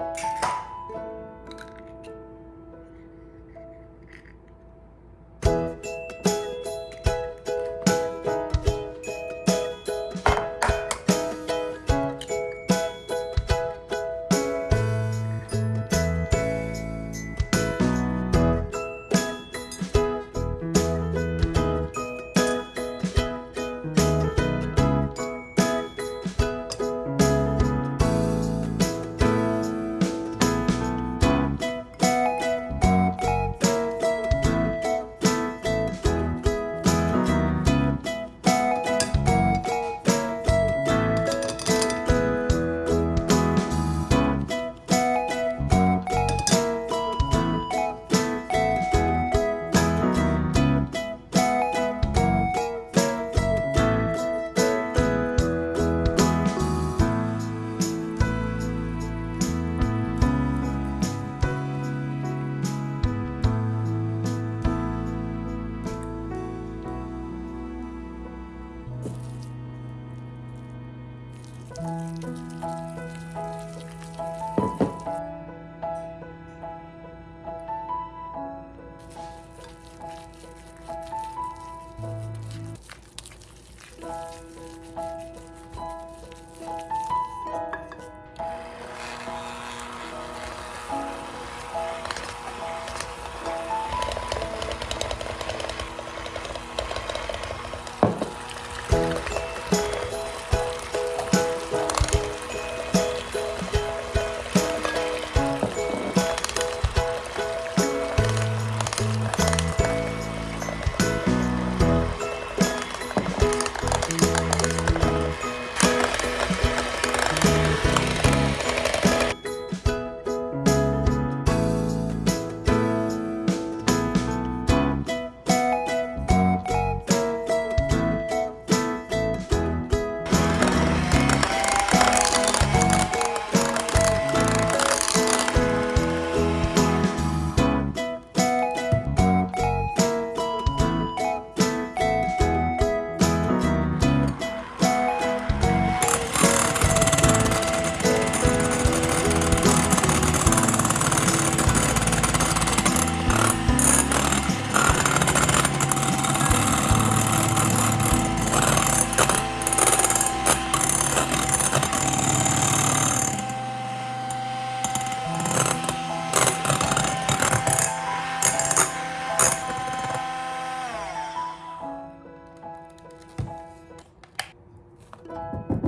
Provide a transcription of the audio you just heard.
あ! you